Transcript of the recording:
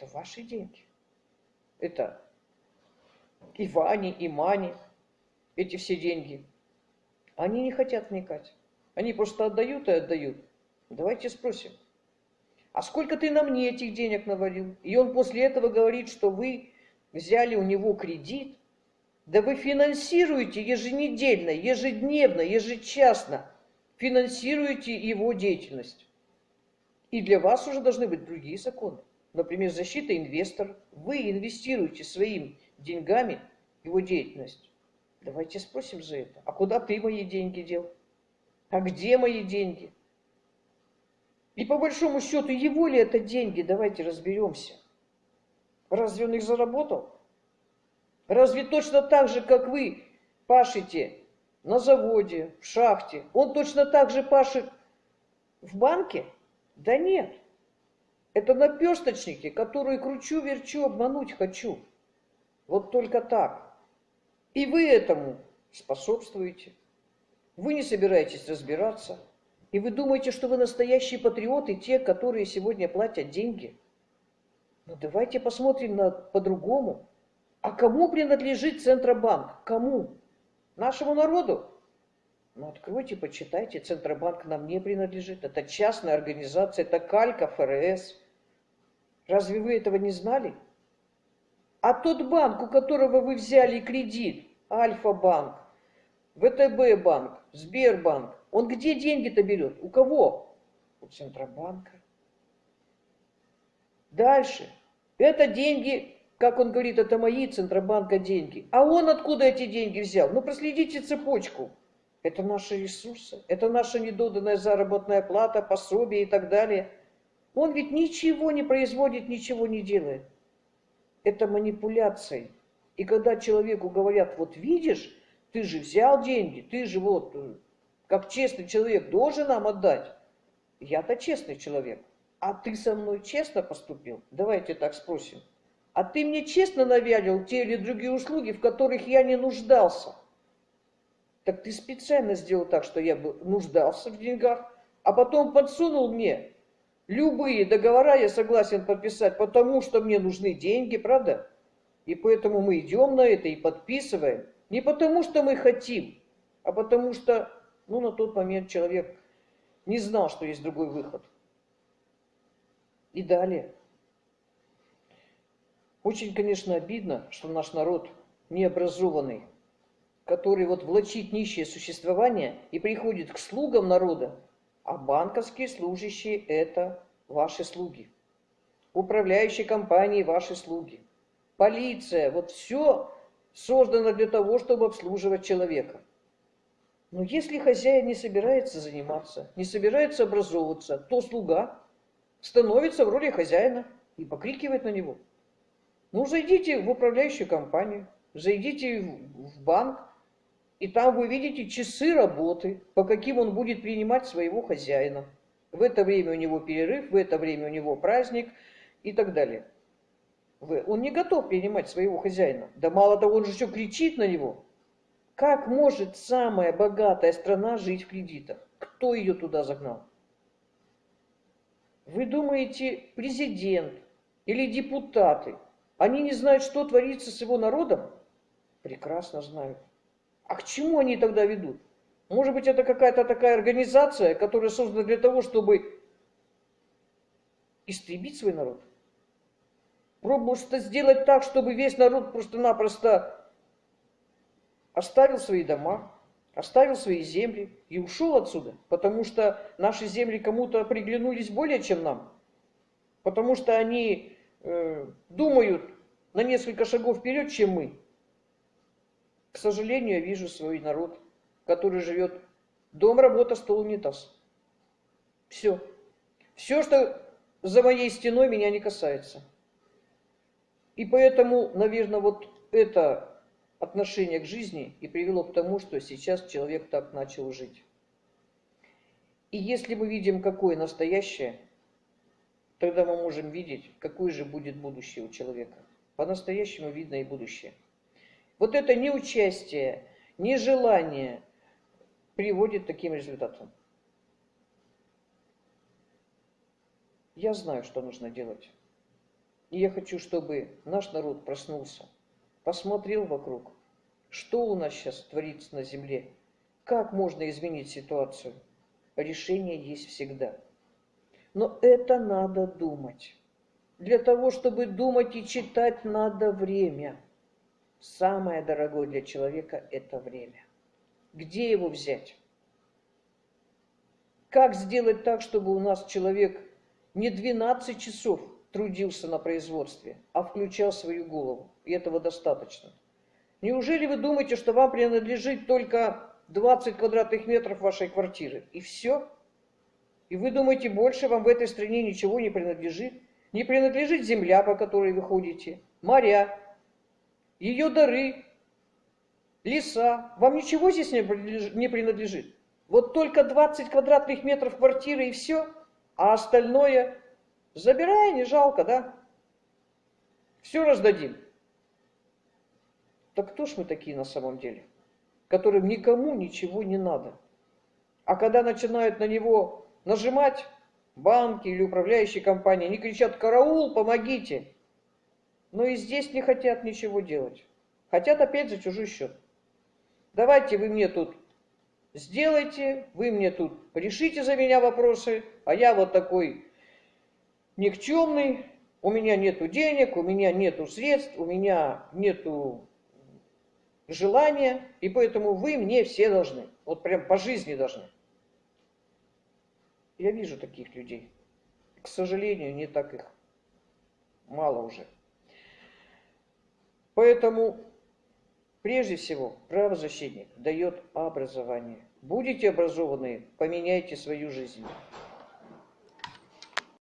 Это ваши деньги. Это и Вани, и Мани, эти все деньги. Они не хотят вникать. Они просто отдают и отдают. Давайте спросим, а сколько ты на мне этих денег навалил? И он после этого говорит, что вы взяли у него кредит, да вы финансируете еженедельно, ежедневно, ежечасно, финансируете его деятельность. И для вас уже должны быть другие законы. Например, защита инвесторов. Вы инвестируете своими деньгами его деятельность. Давайте спросим за это. А куда ты мои деньги дел? А где мои деньги? И по большому счету, его ли это деньги? Давайте разберемся. Разве он их заработал? Разве точно так же, как вы пашете на заводе, в шахте, он точно так же пашет в банке? Да нет. Это наперсточники, которые кручу-верчу, обмануть хочу. Вот только так. И вы этому способствуете. Вы не собираетесь разбираться. И вы думаете, что вы настоящие патриоты, те, которые сегодня платят деньги. Ну давайте посмотрим на по-другому. А кому принадлежит Центробанк? Кому? Нашему народу? Ну, откройте, почитайте. Центробанк нам не принадлежит. Это частная организация, это калька ФРС. Разве вы этого не знали? А тот банк, у которого вы взяли кредит, Альфа-банк, ВТБ-банк, Сбербанк, он где деньги-то берет? У кого? У Центробанка. Дальше. Это деньги как он говорит, это мои Центробанка деньги. А он откуда эти деньги взял? Ну, проследите цепочку. Это наши ресурсы, это наша недоданная заработная плата, пособие и так далее. Он ведь ничего не производит, ничего не делает. Это манипуляции. И когда человеку говорят, вот видишь, ты же взял деньги, ты же вот, э, как честный человек, должен нам отдать. Я-то честный человек. А ты со мной честно поступил? Давайте так спросим. А ты мне честно навялил те или другие услуги, в которых я не нуждался. Так ты специально сделал так, что я нуждался в деньгах, а потом подсунул мне любые договора я согласен подписать, потому что мне нужны деньги, правда? И поэтому мы идем на это и подписываем. Не потому что мы хотим, а потому что, ну, на тот момент человек не знал, что есть другой выход. И далее. Очень, конечно, обидно, что наш народ необразованный, который вот влачит нищее существование и приходит к слугам народа, а банковские служащие – это ваши слуги. Управляющие компании – ваши слуги. Полиция – вот все создано для того, чтобы обслуживать человека. Но если хозяин не собирается заниматься, не собирается образовываться, то слуга становится в роли хозяина и покрикивает на него – ну, зайдите в управляющую компанию, зайдите в банк, и там вы видите часы работы, по каким он будет принимать своего хозяина. В это время у него перерыв, в это время у него праздник и так далее. Он не готов принимать своего хозяина. Да мало того, он же все кричит на него. Как может самая богатая страна жить в кредитах? Кто ее туда загнал? Вы думаете, президент или депутаты – они не знают, что творится с его народом? Прекрасно знают. А к чему они тогда ведут? Может быть, это какая-то такая организация, которая создана для того, чтобы истребить свой народ? Пробуют сделать так, чтобы весь народ просто-напросто оставил свои дома, оставил свои земли и ушел отсюда, потому что наши земли кому-то приглянулись более, чем нам, потому что они Э, думают на несколько шагов вперед, чем мы. К сожалению, я вижу свой народ, который живет дом, работа, стол, унитаз. Все. Все, что за моей стеной, меня не касается. И поэтому, наверное, вот это отношение к жизни и привело к тому, что сейчас человек так начал жить. И если мы видим, какое настоящее – Тогда мы можем видеть, какое же будет будущее у человека. По-настоящему видно и будущее. Вот это неучастие, нежелание приводит к таким результатам. Я знаю, что нужно делать. И я хочу, чтобы наш народ проснулся, посмотрел вокруг, что у нас сейчас творится на земле, как можно изменить ситуацию. Решение есть всегда. Но это надо думать. Для того, чтобы думать и читать, надо время. Самое дорогое для человека – это время. Где его взять? Как сделать так, чтобы у нас человек не 12 часов трудился на производстве, а включал свою голову? И этого достаточно. Неужели вы думаете, что вам принадлежит только 20 квадратных метров вашей квартиры? И все? И вы думаете, больше вам в этой стране ничего не принадлежит? Не принадлежит земля, по которой вы ходите, моря, ее дары, леса. Вам ничего здесь не принадлежит. Вот только 20 квадратных метров квартиры и все, а остальное забирай, не жалко, да? Все раздадим. Так кто ж мы такие на самом деле, которым никому ничего не надо? А когда начинают на него нажимать банки или управляющие компании, они кричат «Караул, помогите!» Но и здесь не хотят ничего делать. Хотят опять за чужой счет. Давайте вы мне тут сделайте, вы мне тут решите за меня вопросы, а я вот такой никчемный, у меня нету денег, у меня нету средств, у меня нету желания, и поэтому вы мне все должны, вот прям по жизни должны. Я вижу таких людей. К сожалению, не так их мало уже. Поэтому, прежде всего, правозащитник дает образование. Будете образованные, поменяйте свою жизнь.